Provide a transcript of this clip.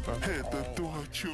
Типа. Это то, о чем